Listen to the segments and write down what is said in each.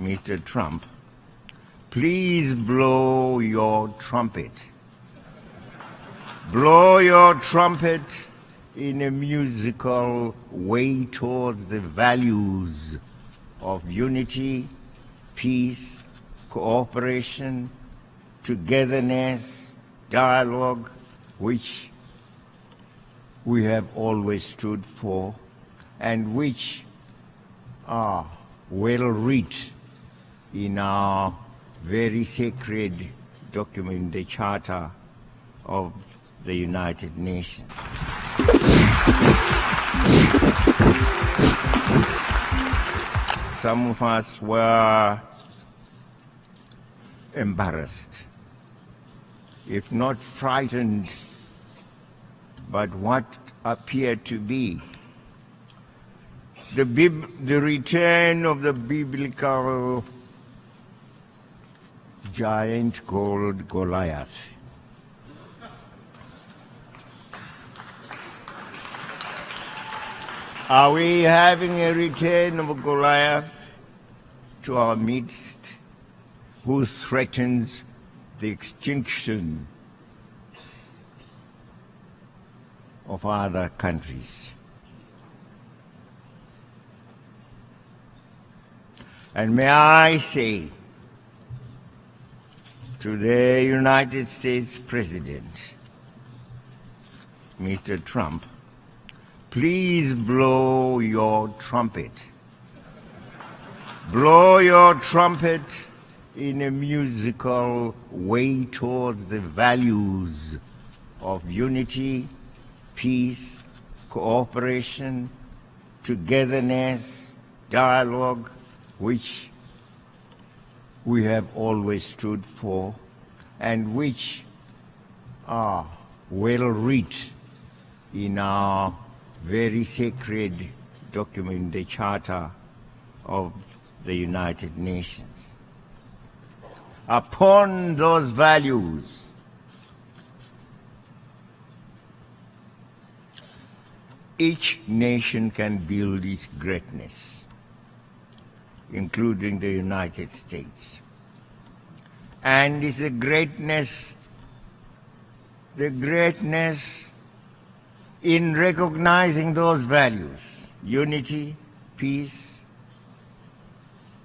Mr. Trump, please blow your trumpet. Blow your trumpet in a musical way towards the values of unity, peace, cooperation, togetherness, dialogue, which we have always stood for and which are well written in our very sacred document, the Charter of the United Nations. Some of us were embarrassed, if not frightened, but what appeared to be the, the return of the biblical giant called Goliath. Are we having a return of Goliath to our midst who threatens the extinction of other countries? And may I say to the United States President, Mr. Trump, please blow your trumpet. Blow your trumpet in a musical way towards the values of unity, peace, cooperation, togetherness, dialogue, which we have always stood for and which are well written in our very sacred document, the Charter of the United Nations. Upon those values, each nation can build its greatness including the United States. And it's the greatness, the greatness in recognizing those values, unity, peace,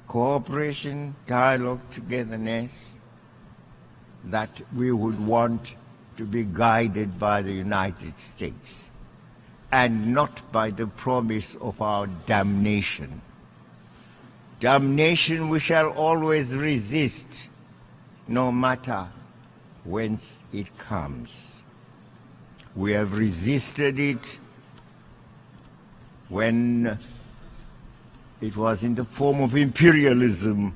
cooperation, dialogue, togetherness, that we would want to be guided by the United States and not by the promise of our damnation. Damnation we shall always resist, no matter whence it comes. We have resisted it when it was in the form of imperialism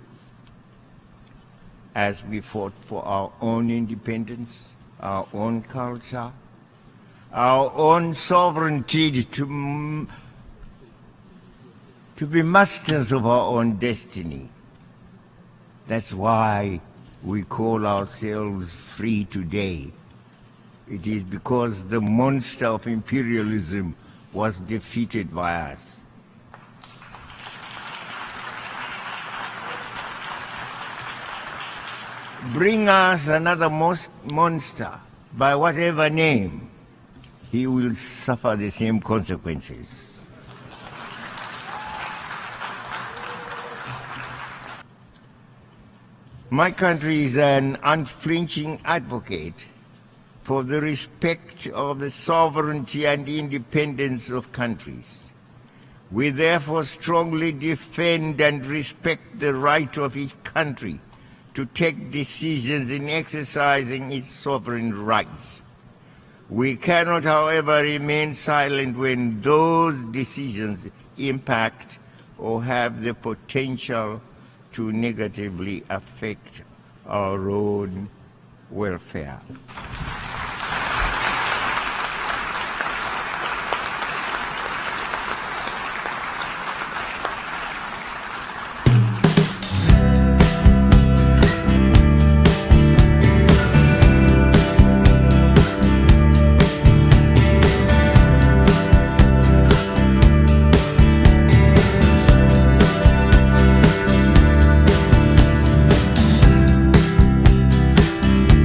as we fought for our own independence, our own culture, our own sovereignty to to be masters of our own destiny. That's why we call ourselves free today. It is because the monster of imperialism was defeated by us. Bring us another monster, by whatever name, he will suffer the same consequences. My country is an unflinching advocate for the respect of the sovereignty and independence of countries. We therefore strongly defend and respect the right of each country to take decisions in exercising its sovereign rights. We cannot, however, remain silent when those decisions impact or have the potential to negatively affect our own welfare.